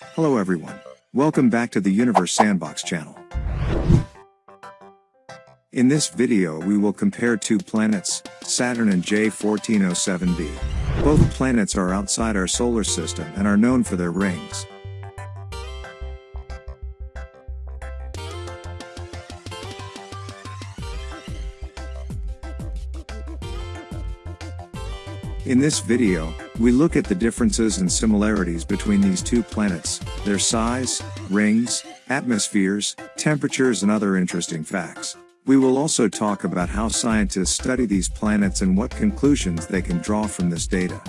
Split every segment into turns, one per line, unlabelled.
Hello everyone. Welcome back to the Universe Sandbox channel. In this video we will compare two planets, Saturn and J1407b. Both planets are outside our solar system and are known for their rings. In this video, we look at the differences and similarities between these two planets, their size, rings, atmospheres, temperatures and other interesting facts. We will also talk about how scientists study these planets and what conclusions they can draw from this data.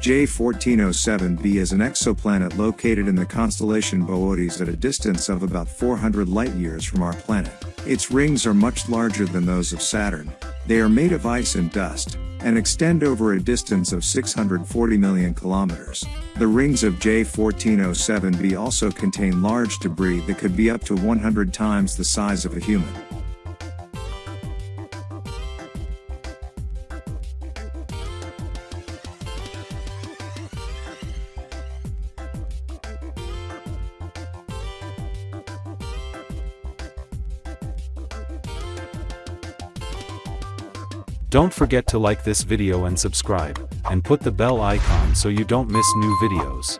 J1407b is an exoplanet located in the constellation Boötes at a distance of about 400 light-years from our planet. Its rings are much larger than those of Saturn, they are made of ice and dust, and extend over a distance of 640 million kilometers. The rings of J1407b also contain large debris that could be up to 100 times the size of a human.
Don't forget to like this video and subscribe, and put the bell icon so you don't miss new videos.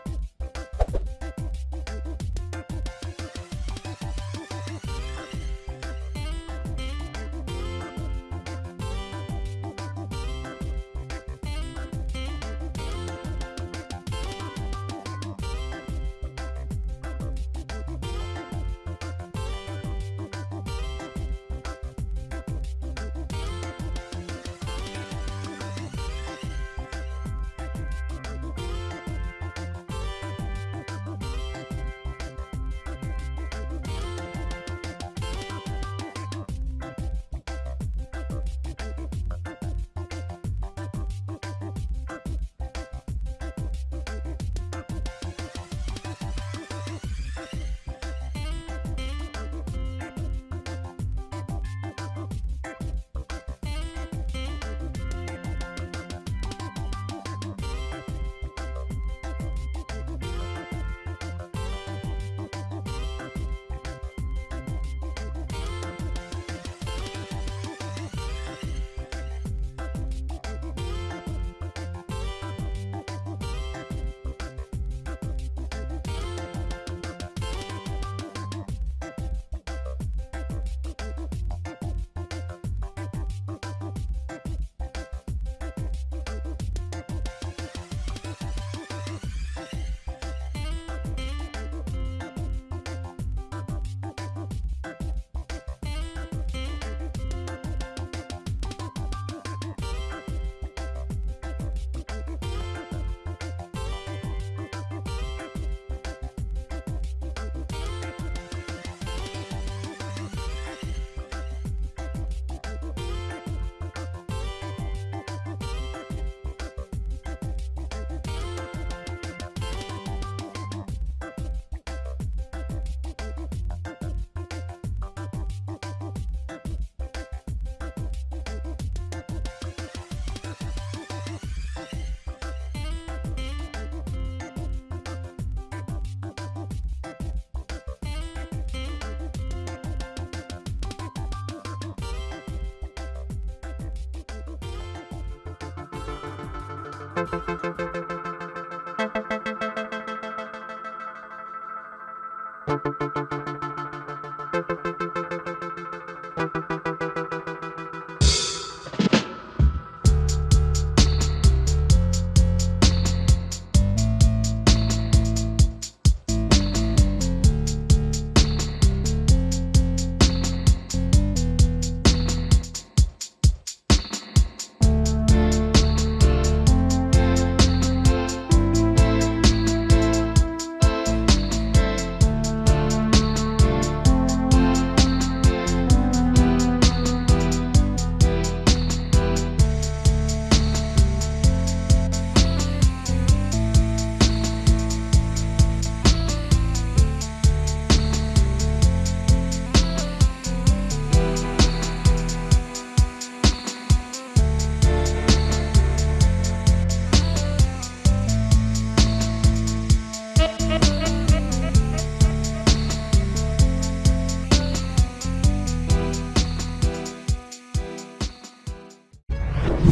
Thank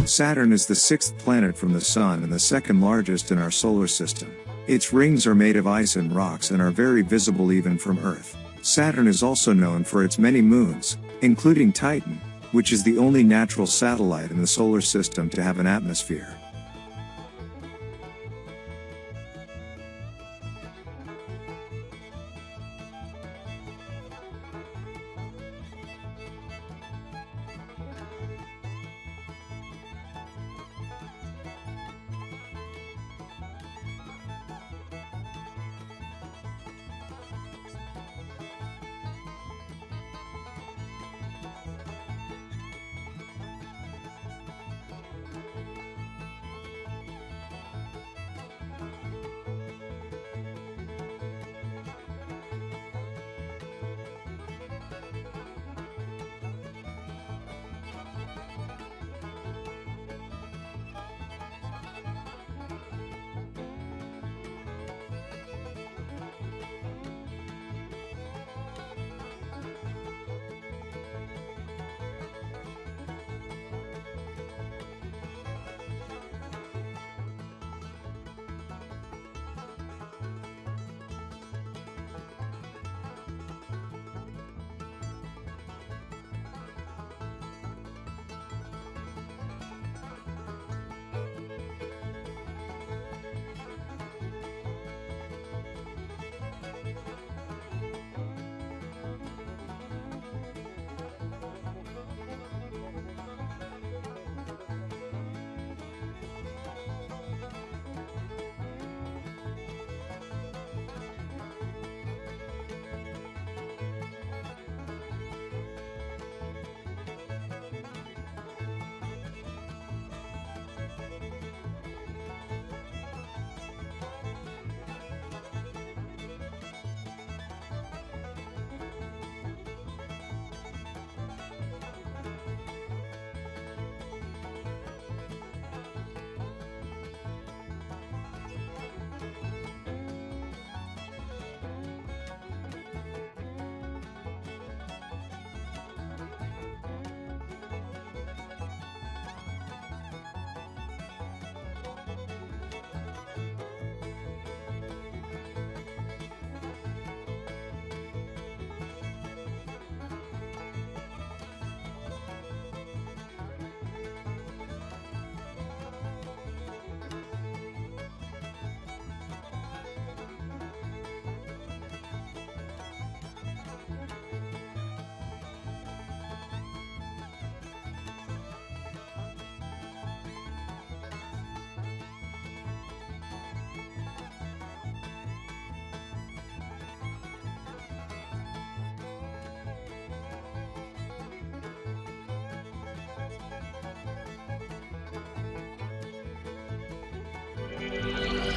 Saturn is the sixth planet from the Sun and the second largest in our solar system. Its rings are made of ice and rocks and are very visible even from Earth. Saturn is also known for its many moons, including Titan, which is the only natural satellite in the solar system to have an atmosphere.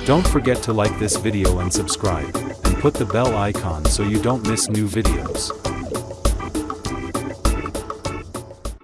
Don't forget to like this video and subscribe, and put the bell icon so you don't miss new videos.